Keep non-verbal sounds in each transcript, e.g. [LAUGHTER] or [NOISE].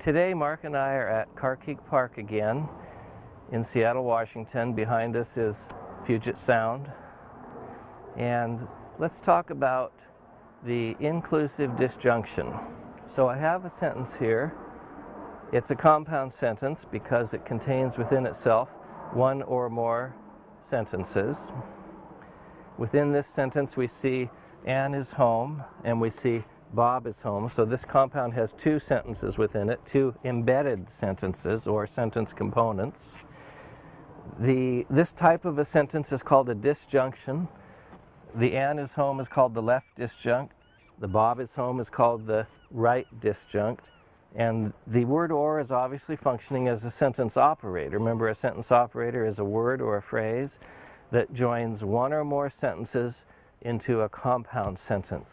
Today, Mark and I are at Carkeek Park again in Seattle, Washington. Behind us is Puget Sound. And let's talk about the inclusive disjunction. So I have a sentence here. It's a compound sentence because it contains within itself one or more sentences. Within this sentence we see Anne is home and we see Bob is home. So this compound has two sentences within it, two embedded sentences or sentence components. The, this type of a sentence is called a disjunction. The Anne is home is called the left disjunct. The Bob is home is called the right disjunct. And the word or is obviously functioning as a sentence operator. Remember, a sentence operator is a word or a phrase that joins one or more sentences into a compound sentence.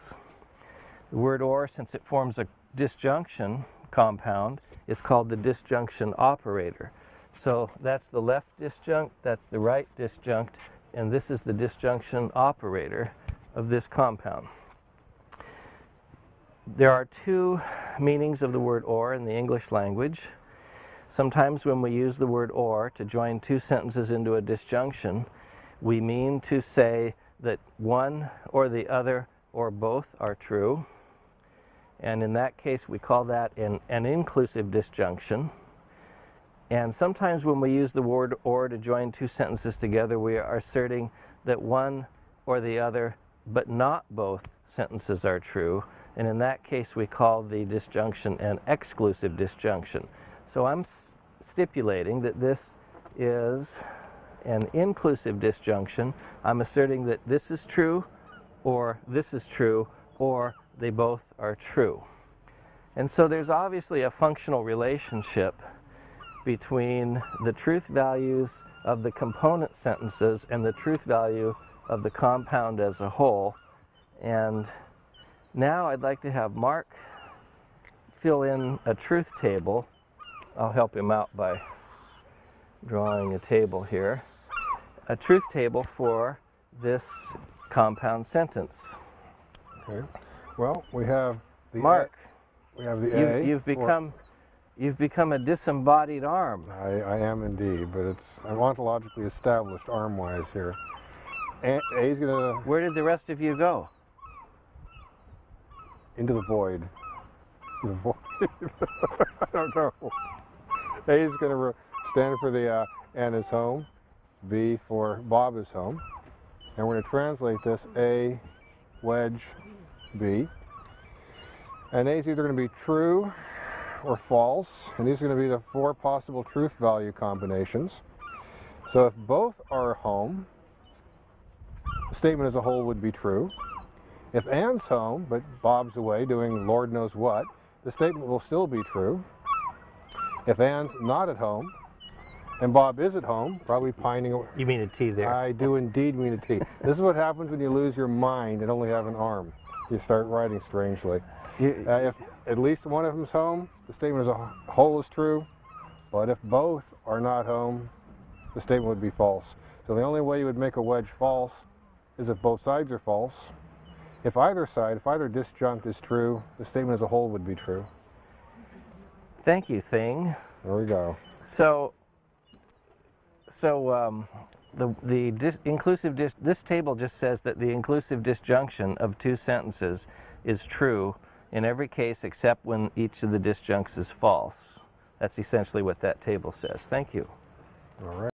The word or, since it forms a disjunction compound, is called the disjunction operator. So that's the left disjunct, that's the right disjunct, and this is the disjunction operator of this compound. There are two meanings of the word or in the English language. Sometimes when we use the word or to join two sentences into a disjunction, we mean to say that one or the other or both are true. And in that case, we call that an, an inclusive disjunction. And sometimes when we use the word or to join two sentences together, we are asserting that one or the other, but not both sentences are true. And in that case, we call the disjunction an exclusive disjunction. So I'm stipulating that this is an inclusive disjunction. I'm asserting that this is true, or this is true, or they both are true. And so there's obviously a functional relationship between the truth values of the component sentences and the truth value of the compound as a whole. And now I'd like to have Mark fill in a truth table. I'll help him out by drawing a table here. A truth table for this compound sentence. Okay. Well, we have the Mark. A, we have the you, A. You've become, you've become a disembodied arm. I, I am indeed, but it's I'm ontologically established arm-wise here. A, A's gonna. Where did the rest of you go? Into the void. The void. [LAUGHS] I don't know. A is gonna stand for the uh, is home. B for Bob is home. And we're gonna translate this A wedge B. And A is either going to be true or false, and these are going to be the four possible truth value combinations. So if both are home, the statement as a whole would be true. If Anne's home, but Bob's away doing Lord knows what, the statement will still be true. If Anne's not at home, and Bob is at home, probably pining away. You mean a T there? I do indeed mean a T. this is what happens when you lose your mind and only have an arm you start writing strangely. You, uh, if at least one of them's home, the statement as a whole is true, but if both are not home, the statement would be false. So the only way you would make a wedge false is if both sides are false. If either side, if either disjunct is true, the statement as a whole would be true. Thank you, Thing. There we go. So, so um, the, the dis inclusive dis this table just says that the inclusive disjunction of two sentences is true in every case except when each of the disjuncts is false. That's essentially what that table says. Thank you. All right.